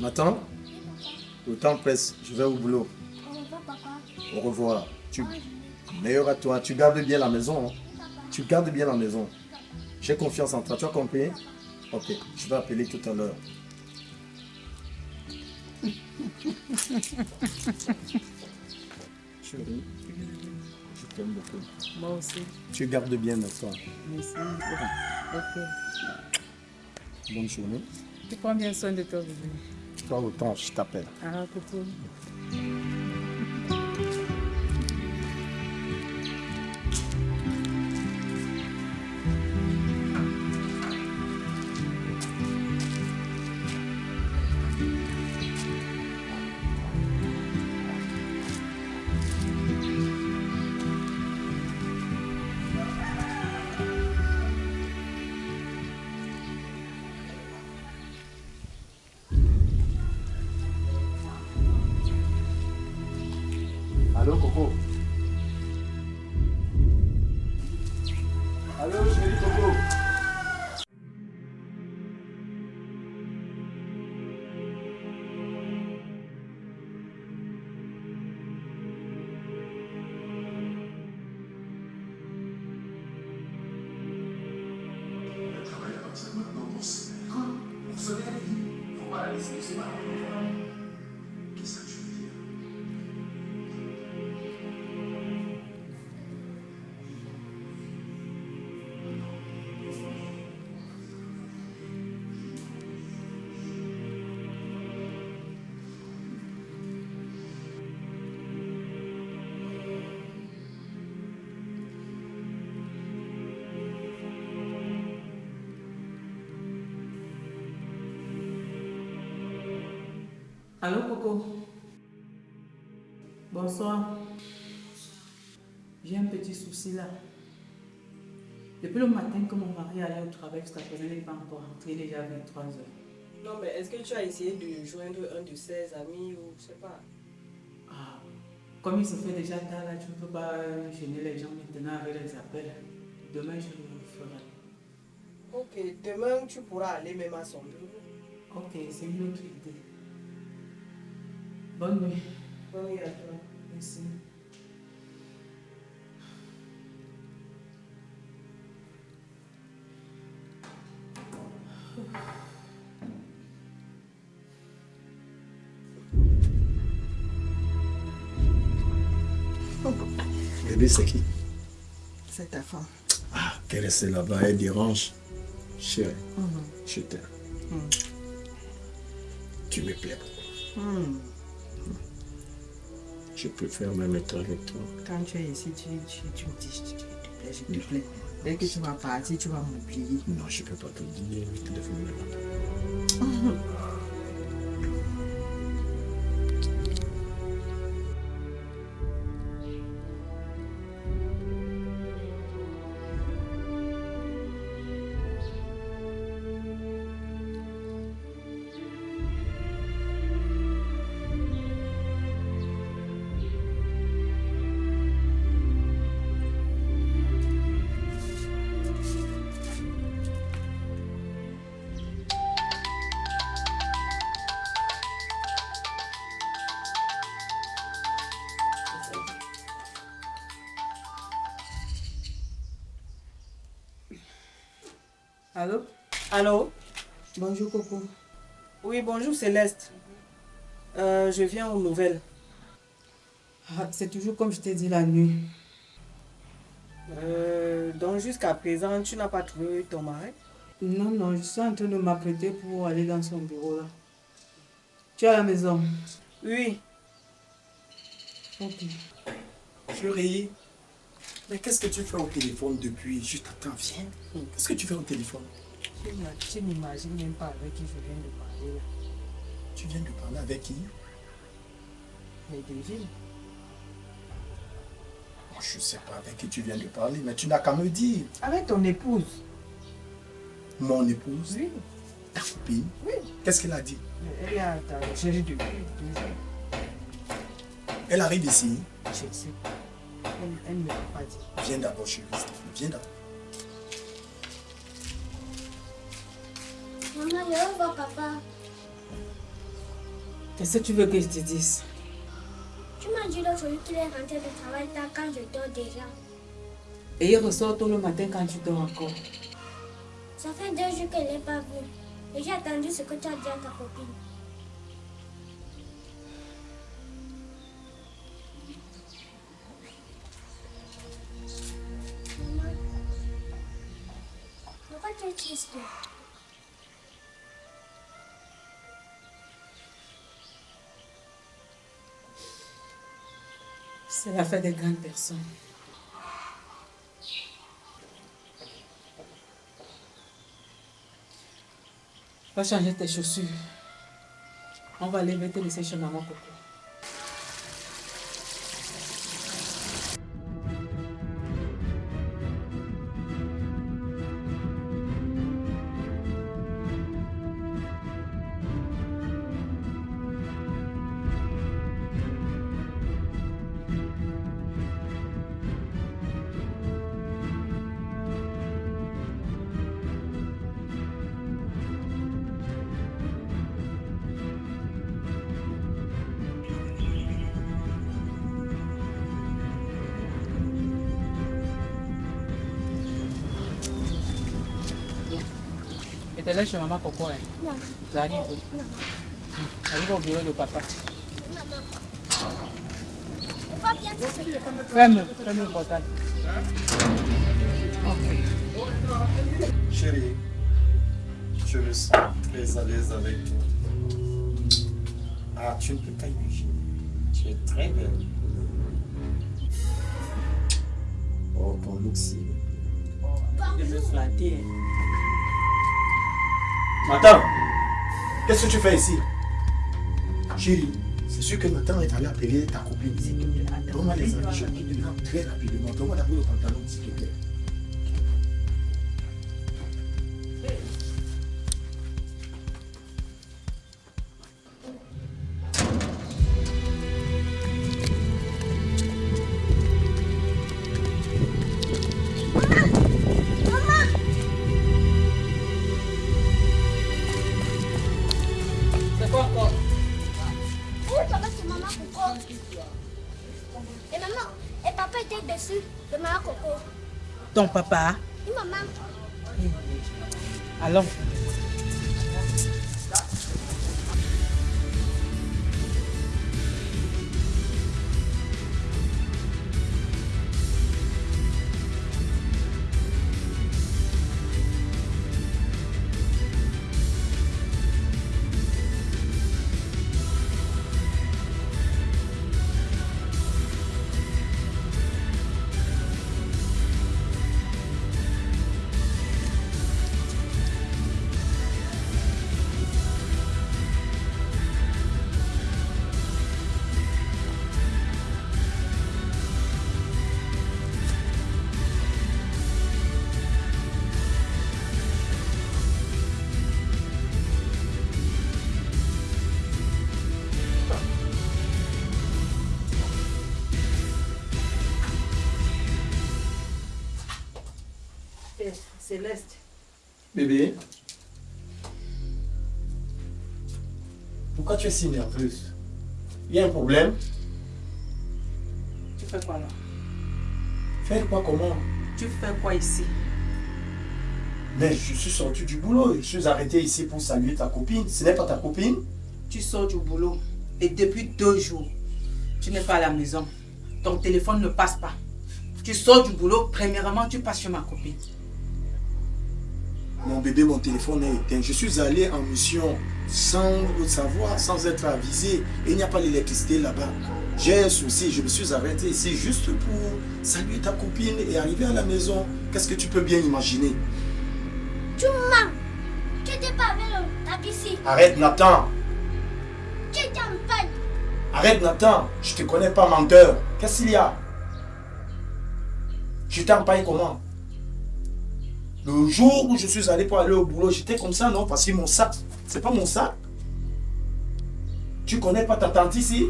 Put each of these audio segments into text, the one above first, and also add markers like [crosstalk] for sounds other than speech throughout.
Nathan, le temps presse, je vais au boulot. Au revoir, papa. Au revoir. Tu, meilleur à toi, tu gardes bien la maison. hein. Tu gardes bien la maison. J'ai confiance en toi, tu as compris? Ok, je vais appeler tout à l'heure. [laughs] Chérie, je t'aime beaucoup. Moi aussi. Tu gardes bien la toi. Merci. Ok. Bonne journée. Tu prends bien soin de toi, bébé. Toi autant, je t'appelle. Ah, coucou. Allô, Coco? Bonsoir. J'ai un petit souci là. Depuis le matin que mon mari allait au travail jusqu'à présent, il n'est pas encore rentré, déjà 23 heures. Non, mais est-ce que tu as essayé de joindre un de ses amis ou je sais pas? Ah, comme il se fait déjà tard là, tu ne peux pas gêner les gens maintenant avec les appels. Demain, je le ferai. Ok, demain tu pourras aller même à son bureau. Ok, c'est une autre idée. Bonne nuit. Bonne nuit à toi. Merci. [laughs] Bébé, c'est qui? C'est ta femme. Ah, qu'elle reste là-bas, elle dérange. Chérie, je t'aime. Tu me plais beaucoup. Je préfère même être avec toi. Quand tu es ici, tu, tu, tu me dis, je te plais, je te plais. Dès que tu vas partir, tu vas m'oublier. Non, je ne peux pas te dire. Le téléphone me [laughs] Allô? Allô? Bonjour, Coco. Oui, bonjour Céleste. Euh, je viens aux nouvelles. Ah, c'est toujours comme je t'ai dit la nuit. Euh, donc jusqu'à présent, tu n'as pas trouvé ton mari? Non, non, je suis en train de m'apprêter pour aller dans son bureau là. Tu es à la maison? Oui. Ok. Chérie, mais qu'est-ce que tu fais au téléphone depuis Je t'attends, viens. Qu'est-ce que tu fais au téléphone? Tu n'im- Tu n'imagines même pas avec qui je viens de parler. là. Tu viens de parler avec qui? Mais devine. Moi, Je ne sais pas avec qui tu viens de parler, mais tu n'as qu'à me dire. Avec ton épouse. Mon épouse, Oui. ta copine, Oui. qu'est-ce qu'elle a dit? Elle ta recherche depuis deux jours. Elle arrive ici. Je sais pas. Elle, elle ne m'a pas dit. Viens d'abord, chérie, s'il te plaît, viens d'abord. Maman, je veux voir papa? Qu'est-ce que tu veux que je te dise? Tu m'as dit l'autre jour qu'il est rentré de travail tard quand je dors déjà. Et il ressort tôt le matin quand tu dors encore. Ça fait deux jours que je ne l'ai pas vu. Et j'ai attendu ce que tu as dit à ta copine. C'est la des grandes personnes. Va changer tes chaussures. On va aller. Et te laisse chez maman Coco. Hein. Non, J'arrive. non, J'arrive au bureau de papa. maman. Pourquoi bien te Ferme, ferme le portail. Chérie, je me sens très à l'aise avec toi. Ah, tu ne peux pas imaginer. Tu es très belle. Oh, ton look si. Je me flatter. Nathan, qu'est-ce que tu fais ici? Chérie, c'est sûr que Nathan est allé appeler ta copine. Donne-moi les habits, très rapidement. Donne-moi d'abord le pantalon, s'il te plaît. Ton papa? Et maman, Allons. Céleste. Bébé, pourquoi tu es si nerveuse? Il y a un problème? Tu fais quoi là? Faire quoi comment? Tu fais quoi ici? Mais je suis sorti du boulot, je suis arrêté ici pour saluer ta copine. Ce n'est pas ta copine? Tu sors du boulot et depuis deux jours, tu n'es pas à la maison. Ton téléphone ne passe pas. Tu sors du boulot, premièrement, tu passes chez ma copine. Mon bébé, mon téléphone est éteint. Je suis allé en mission sans le savoir, sans être avisé. Et il n'y a pas l'électricité là-bas. J'ai un souci, je me suis arrêté ici juste pour saluer ta copine et arriver à la maison. Qu'est-ce que tu peux bien imaginer? Tu mens. Tu n'étais pas avec le taxi. Arrête Nathan Tu étais en panne. Arrête Nathan, je te connais pas menteur. Qu'est-ce qu'il y a? Je paye comment? Le jour où je suis allé pour aller au boulot, j'étais comme ça, non? Parce que mon sac, c'est pas mon sac. Tu connais pas ta tante ici?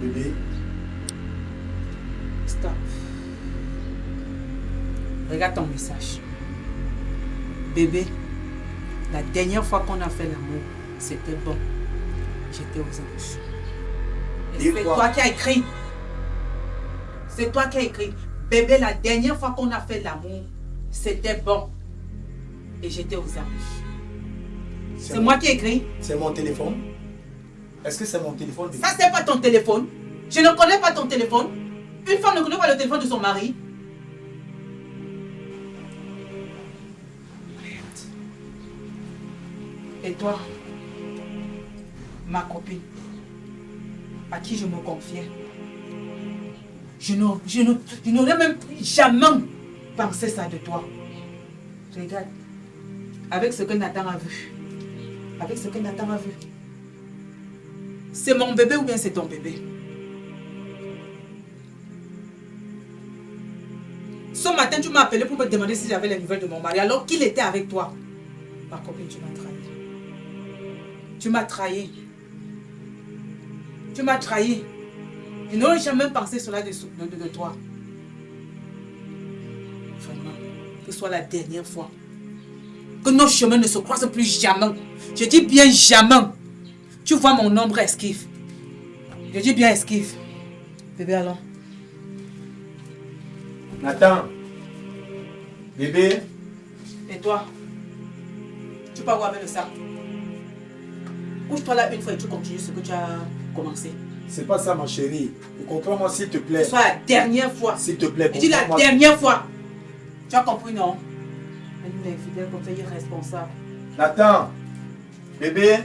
Bébé, Stop. Regarde ton message. Bébé, La dernière fois qu'on a fait l'amour, c'était bon. J'étais aux anges. Et C'est toi qui as écrit. C'est toi qui as écrit. Bébé, la dernière fois qu'on a fait l'amour, c'était bon. Et j'étais aux anges. C'est moi qui ai écrit. C'est mon téléphone. Est-ce que c'est mon téléphone Ça, c'est pas ton téléphone. Je ne connais pas ton téléphone. Une femme ne connaît pas le téléphone de son mari. Et toi, ma copine, à qui je me confiais, je n'aurais même jamais pensé ça de toi. Regarde, avec ce que Nathan a vu, avec ce que Nathan a vu, c'est mon bébé ou bien c'est ton bébé? Ce matin, tu m'as appelé pour me demander si j'avais les nouvelles de mon mari alors qu'il était avec toi. Ma copine, tu m'as trahi. Tu m'as trahi. Tu m'as trahi. Je n'aurais jamais pensé cela de, de- de toi. Vraiment, que ce soit la dernière fois. Que nos chemins ne se croisent plus jamais. Je dis bien jamais. Tu vois mon ombre esquive. Je dis bien esquive. Bébé, allons. Nathan. Bébé. Et toi? Tu peux avoir avec le sac. Couche-toi là une fois et tu continues ce que tu as commencé. C'est pas ça ma chérie. Comprends-moi s'il te plaît. soit la dernière fois. S'il te plaît, dis la dernière fois. Tu as compris, non? Elle est infidèle comme ça, irresponsable. Nathan. Bébé.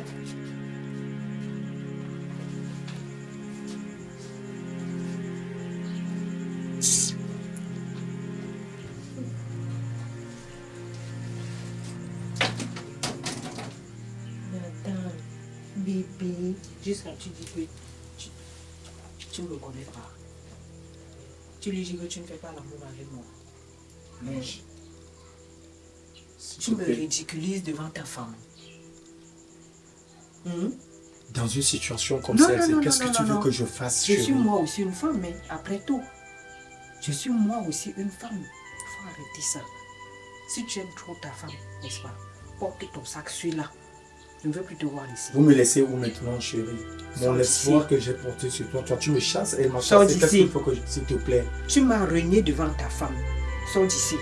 Nathan, bébé, jusqu'à tu dis que tu, ne me connais pas. Tu lui dis que tu ne fais pas l'amour avec moi. S'il Tu me ridiculises devant ta femme. Hum? Dans une situation comme Non, non, qu'est-ce que non, tu non, veux que je fasse, Je suis moi aussi une femme, mais après tout, je suis moi aussi une femme. Il faut arrêter ça. Si tu aimes trop ta femme, n'est-ce pas Porte ton sac, suis-là. Je ne veux plus te voir ici. Vous me laissez où maintenant, chérie? Mon Sors espoir que j'ai porté sur toi, toi, tu me chasses et elle m'a Sors chassé. Qu'est-ce d'ici. qu'il faut que je... S'il te plaît? Tu m'as renié devant ta femme. Sors d'ici.